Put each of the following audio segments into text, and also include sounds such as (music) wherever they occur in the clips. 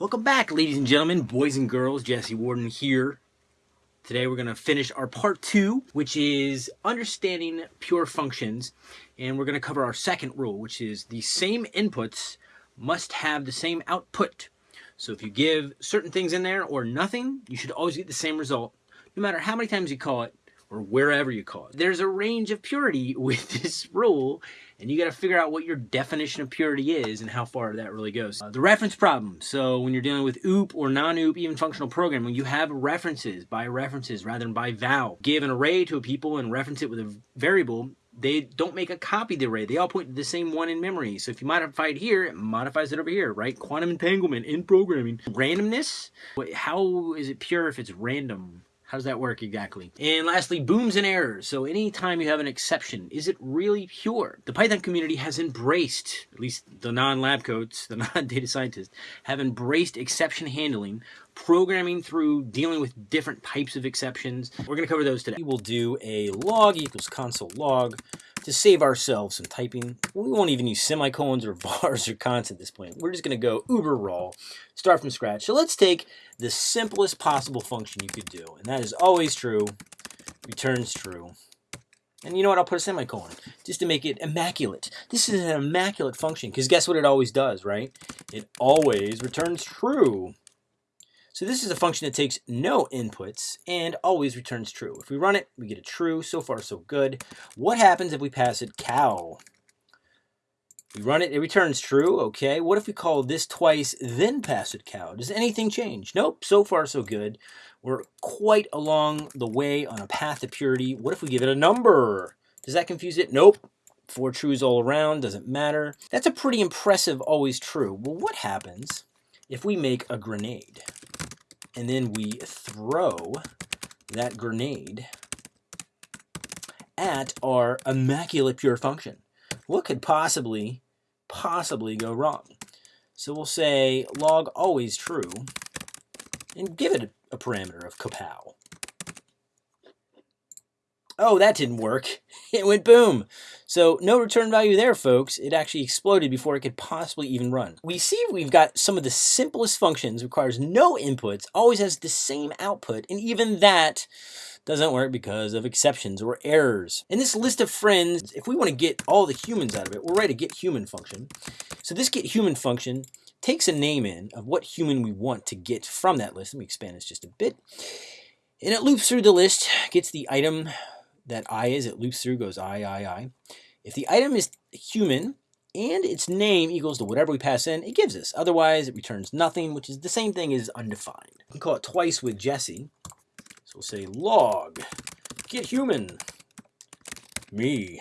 Welcome back, ladies and gentlemen, boys and girls. Jesse Warden here. Today we're going to finish our part two, which is understanding pure functions. And we're going to cover our second rule, which is the same inputs must have the same output. So if you give certain things in there or nothing, you should always get the same result, no matter how many times you call it or wherever you call it. There's a range of purity (laughs) with this rule, and you got to figure out what your definition of purity is and how far that really goes. Uh, the reference problem. So when you're dealing with OOP or non-OOP, even functional programming, you have references by references rather than by val. Give an array to a people and reference it with a variable, they don't make a copy of the array. They all point to the same one in memory. So if you modify it here, it modifies it over here, right? Quantum entanglement in programming. Randomness, how is it pure if it's random? How does that work exactly? And lastly, booms and errors. So anytime you have an exception, is it really pure? The Python community has embraced, at least the non-lab coats, the (laughs) non-data scientists, have embraced exception handling, programming through dealing with different types of exceptions. We're going to cover those today. We will do a log equals console log to save ourselves some typing. We won't even use semicolons or (laughs) vars or cons at this point. We're just going to go uber raw, start from scratch. So let's take the simplest possible function you could do, and that is always true, returns true. And you know what? I'll put a semicolon just to make it immaculate. This is an immaculate function because guess what it always does, right? It always returns true. So this is a function that takes no inputs and always returns true. If we run it, we get a true. So far, so good. What happens if we pass it cow? We run it, it returns true, okay. What if we call this twice, then pass it cow? Does anything change? Nope, so far so good. We're quite along the way on a path to purity. What if we give it a number? Does that confuse it? Nope. Four trues all around, doesn't matter. That's a pretty impressive always true. Well, what happens if we make a grenade? And then we throw that grenade at our immaculate pure function. What could possibly, possibly go wrong? So we'll say log always true and give it a, parameter of kapow. Oh, that didn't work. (laughs) It went boom. So no return value there, folks. It actually exploded before it could possibly even run. We see we've got some of the simplest functions, requires no inputs, always has the same output, and even that doesn't work because of exceptions or errors. In this list of friends, if we want to get all the humans out of it, we'll write a get human function. So this get human function takes a name in of what human we want to get from that list. Let me expand this just a bit. And it loops through the list, gets the item that I is, it loops through, goes I, I, I. If the item is human and its name equals to whatever we pass in, it gives us. Otherwise, it returns nothing, which is the same thing as undefined. We can call it twice with Jesse. So we'll say log get human me.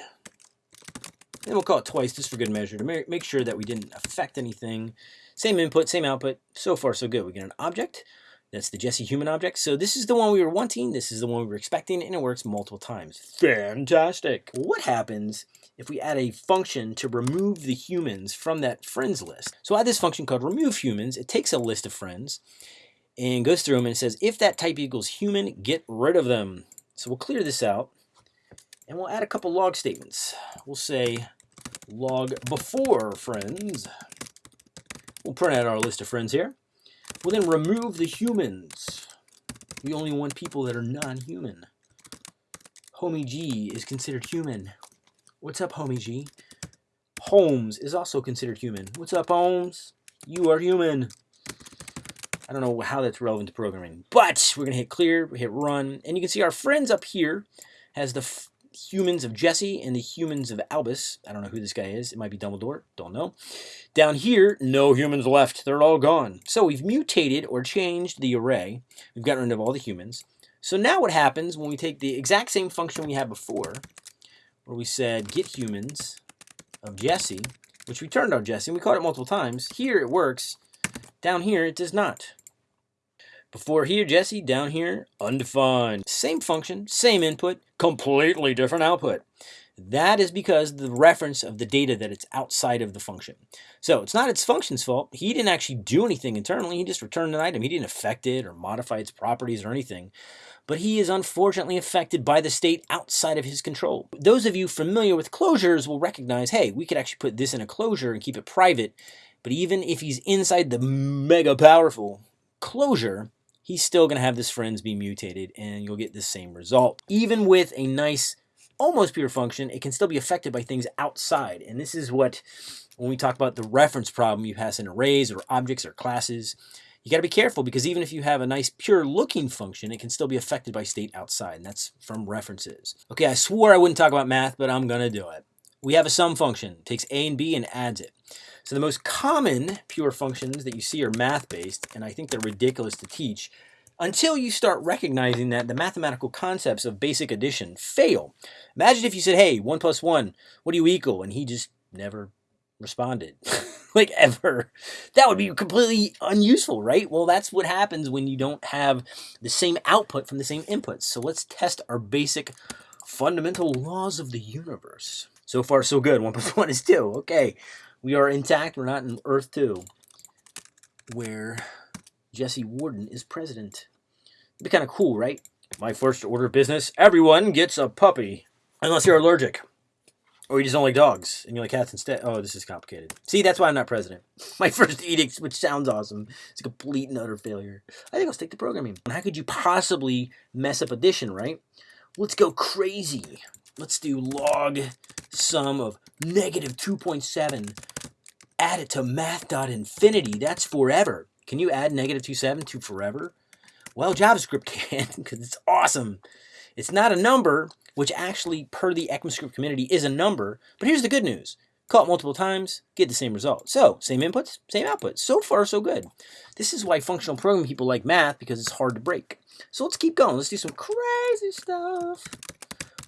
And we'll call it twice just for good measure to make sure that we didn't affect anything. Same input, same output. So far, so good. We get an object. That's the Jesse human object. So this is the one we were wanting, this is the one we were expecting, and it works multiple times. Fantastic! What happens if we add a function to remove the humans from that friends list? So I add this function called remove humans. It takes a list of friends and goes through them and says, if that type equals human, get rid of them. So we'll clear this out, and we'll add a couple log statements. We'll say log before friends. We'll print out our list of friends here. We'll then remove the humans. We only want people that are non-human. Homie G is considered human. What's up, Homie G? Holmes is also considered human. What's up, Holmes? You are human. I don't know how that's relevant to programming, but we're going to hit clear, hit run, and you can see our friends up here has the humans of Jesse and the humans of Albus. I don't know who this guy is. It might be Dumbledore. Don't know. Down here, no humans left. They're all gone. So we've mutated or changed the array. We've gotten rid of all the humans. So now what happens when we take the exact same function we had before, where we said get humans of Jesse, which returned our Jesse, and we called it multiple times. Here it works. Down here it does not. Before here, Jesse, down here, undefined. Same function, same input, completely different output. That is because the reference of the data that it's outside of the function. So it's not its function's fault. He didn't actually do anything internally. He just returned an item. He didn't affect it or modify its properties or anything. But he is unfortunately affected by the state outside of his control. Those of you familiar with closures will recognize, hey, we could actually put this in a closure and keep it private But even if he's inside the mega powerful closure, he's still going to have this friends be mutated and you'll get the same result. Even with a nice almost pure function, it can still be affected by things outside. And this is what, when we talk about the reference problem, you pass in arrays or objects or classes, you got to be careful because even if you have a nice pure looking function, it can still be affected by state outside, and that's from references. Okay, I swore I wouldn't talk about math, but I'm going to do it. We have a sum function, takes a and b and adds it. So the most common pure functions that you see are math-based, and I think they're ridiculous to teach until you start recognizing that the mathematical concepts of basic addition fail. Imagine if you said, hey, 1 plus 1, what do you equal? And he just never responded. (laughs) like ever. That would be completely unuseful, right? Well, that's what happens when you don't have the same output from the same inputs. So let's test our basic fundamental laws of the universe. So far, so good. 1 plus (laughs) 1 is 2. Okay, we are intact. We're not in Earth 2, where Jesse Warden is president. It'd be kind of cool, right? My first order of business, everyone gets a puppy. Unless you're allergic. Or you just don't like dogs and you like cats instead. Oh, this is complicated. See, that's why I'm not president. (laughs) My first edict, which sounds awesome, is a complete and utter failure. I think I'll stick to programming. How could you possibly mess up addition, right? Let's go crazy. Let's do log sum of negative 2.7. Add it to math.infinity. That's forever. Can you add negative 2.7 to forever? Well, JavaScript (laughs) can because it's awesome. It's not a number, which actually, per the ECMAScript community, is a number. But here's the good news. Call it multiple times, get the same result. So, same inputs, same outputs. So far, so good. This is why functional programming people like math, because it's hard to break. So let's keep going. Let's do some crazy stuff.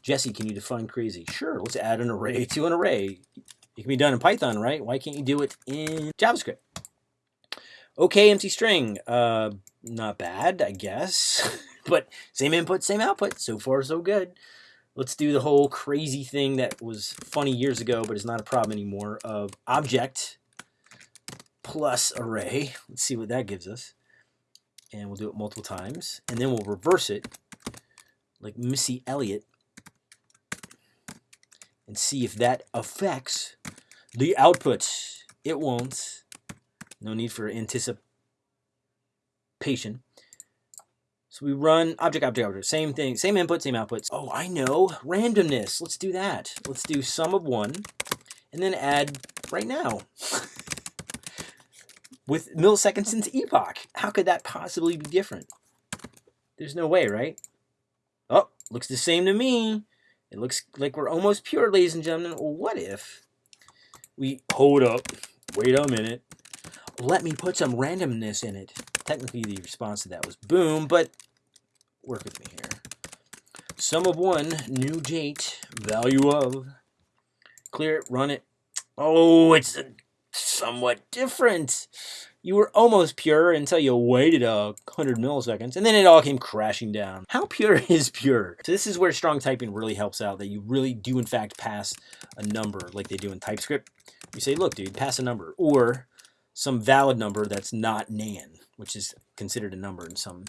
Jesse, can you define crazy? Sure, let's add an array to an array. It can be done in Python, right? Why can't you do it in JavaScript? Okay, empty string. Uh, not bad, I guess. (laughs) but same input, same output. So far, so good. Let's do the whole crazy thing that was funny years ago, but is not a problem anymore, of object plus array. Let's see what that gives us. And we'll do it multiple times. And then we'll reverse it, like Missy Elliott, and see if that affects the output. It won't. No need for anticipation. So we run object, object, object. Same thing, same input, same outputs. Oh, I know. Randomness. Let's do that. Let's do sum of one and then add right now. (laughs) With milliseconds since epoch. How could that possibly be different? There's no way, right? Oh, looks the same to me. It looks like we're almost pure, ladies and gentlemen. Well, what if we hold up, wait a minute, let me put some randomness in it. Technically, the response to that was boom, but work with me here. Sum of one, new date, value of, clear it, run it. Oh, it's somewhat different. You were almost pure until you waited a hundred milliseconds, and then it all came crashing down. How pure (laughs) is pure? So this is where strong typing really helps out, that you really do in fact pass a number like they do in TypeScript. You say, look, dude, pass a number, or some valid number that's not nan, which is considered a number in some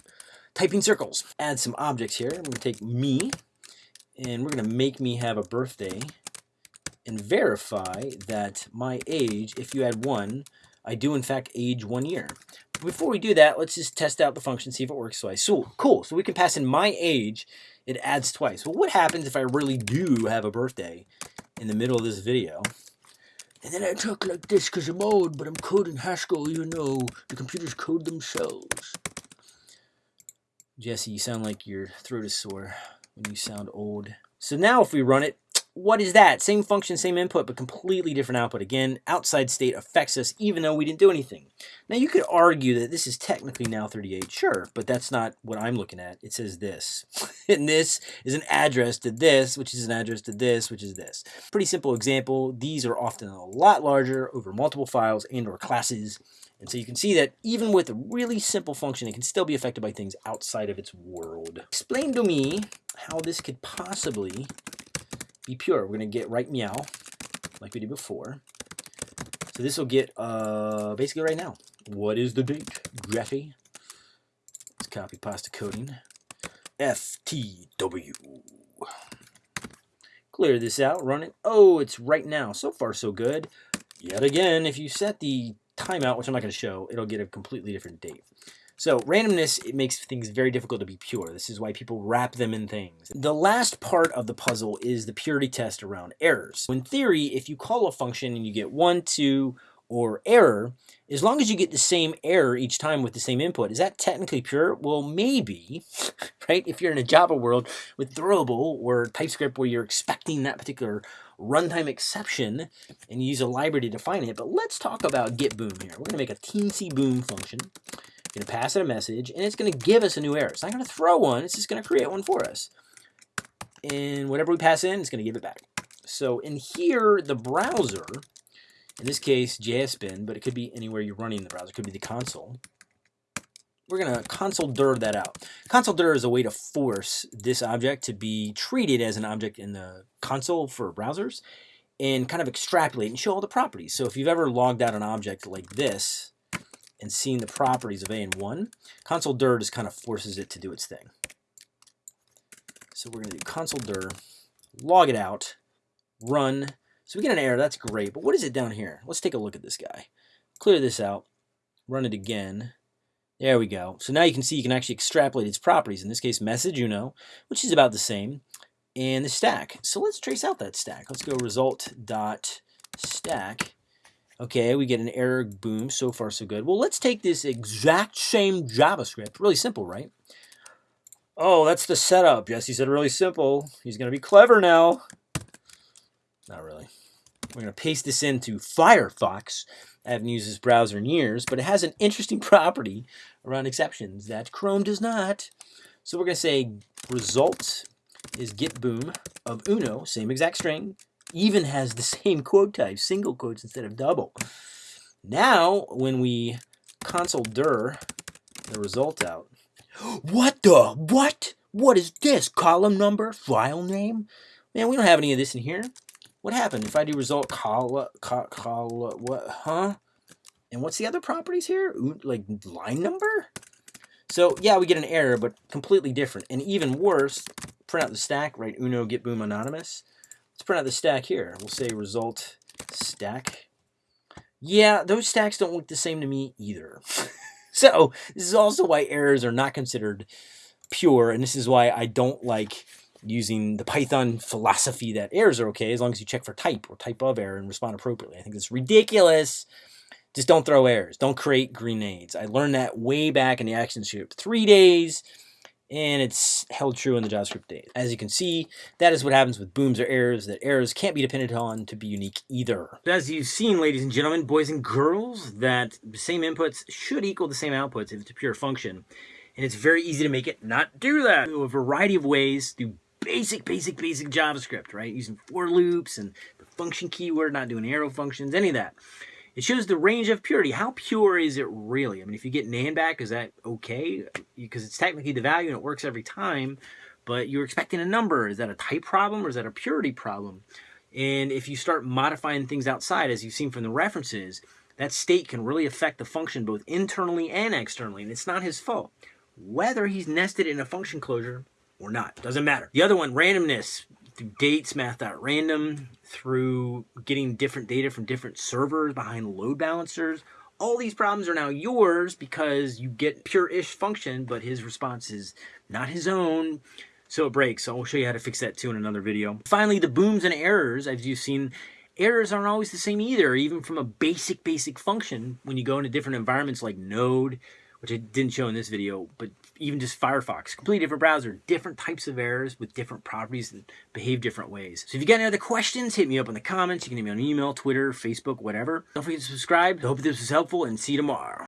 typing circles. Add some objects here. I'm going to take me, and we're going to make me have a birthday, and verify that my age, if you add 1, I do in fact age 1 year. Before we do that, let's just test out the function, see if it works twice. So, cool. So we can pass in my age, it adds twice. Well, what happens if I really do have a birthday in the middle of this video? And then I talk like this because I'm old, but I'm coding Haskell you know, the computers code themselves. Jesse, you sound like your throat is sore when you sound old. So now if we run it, what is that? Same function, same input, but completely different output. Again, outside state affects us even though we didn't do anything. Now you could argue that this is technically now 38, sure, but that's not what I'm looking at. It says this. (laughs) and this is an address to this, which is an address to this, which is this. Pretty simple example. These are often a lot larger over multiple files and or classes. And so you can see that even with a really simple function, it can still be affected by things outside of its world. Explain to me how this could possibly be pure. We're going to get right meow, like we did before. So this will get uh, basically right now. What is the date, Greffy? Let's copy pasta coding. FTW. Clear this out, run it. Oh, it's right now. So far, so good. Yet again, if you set the timeout, which I'm not going to show, it'll get a completely different date. So randomness, it makes things very difficult to be pure. This is why people wrap them in things. The last part of the puzzle is the purity test around errors. In theory, if you call a function and you get one, two, or error, as long as you get the same error each time with the same input, is that technically pure? Well, maybe, (laughs) right? If you're in a Java world with Throwable or TypeScript where you're expecting that particular runtime exception and you use a library to define it. But let's talk about get boom here. We're going to make a teensy boom function. Going to pass it a message, and it's going to give us a new error. It's not going to throw one. It's just going to create one for us. And whatever we pass in, it's going to give it back. So in here, the browser in this case, JSBin, but it could be anywhere you're running the browser. It could be the console. We're going to console dir that out. Console dir is a way to force this object to be treated as an object in the console for browsers and kind of extrapolate and show all the properties. So if you've ever logged out an object like this and seeing the properties of A and 1, console dir just kind of forces it to do its thing. So we're going to do console dir, log it out, run, so we get an error, that's great. But what is it down here? Let's take a look at this guy. Clear this out, run it again. There we go. So now you can see you can actually extrapolate its properties. In this case, message uno, which is about the same, and the stack. So let's trace out that stack. Let's go result dot stack. Okay, we get an error, boom, so far so good. Well, let's take this exact same JavaScript, really simple, right? Oh, that's the setup. Jesse said really simple. He's going to be clever now. Not really. We're going to paste this into Firefox. I haven't used this browser in years, but it has an interesting (laughs) property around exceptions that Chrome does not. So we're going to say result is get boom of uno, same exact string, even has the (laughs) same quote type, single quotes instead of double. Now, when we console dir the result out, (gasps) what the, what? What is this? Column number? File name? Man, we don't have any of this in here. What happened if I do result call, call, call what, huh? And what's the other properties here? Like line number? So yeah, we get an error, but completely different. And even worse, print out the stack, right? Uno get boom anonymous. Let's print out the stack here. We'll say result stack. Yeah, those stacks don't look the same to me either. (laughs) so this is also why errors are not considered pure, and this is why I don't like using the Python philosophy that errors are okay as long as you check for type or type of error and respond appropriately. I think it's ridiculous. Just don't throw errors. Don't create grenades. I learned that way back in the action ActionScript three days, and it's held true in the JavaScript days. As you can see, that is what happens with booms or errors, that errors can't be depended on to be unique either. As you've seen, ladies and gentlemen, boys and girls, that the same inputs should equal the same outputs if it's a pure function. And it's very easy to make it not do that. a variety of ways through basic, basic, basic JavaScript, right? Using for loops and the function keyword, not doing arrow functions, any of that. It shows the range of purity. How pure is it really? I mean, if you get NaN back, is that okay? Because it's technically the value and it works every time, but you're expecting a number. Is that a type problem or is that a purity problem? And if you start modifying things outside, as you've seen from the references, that state can really affect the function both internally and externally, and it's not his fault. Whether he's nested in a function closure or not. Doesn't matter. The other one, randomness, through dates, math.random, through getting different data from different servers behind load balancers. All these problems are now yours because you get pure-ish function, but his response is not his own. So it breaks. I'll show you how to fix that too in another video. Finally, the booms and errors, as you've seen, errors aren't always the same either, even from a basic, basic function. When you go into different environments like Node, which I didn't show in this video, but even just Firefox, completely different browser, different types of errors with different properties that behave different ways. So if you got any other questions, hit me up in the comments. You can hit me on email, Twitter, Facebook, whatever. Don't forget to subscribe. I hope this was helpful and see you tomorrow.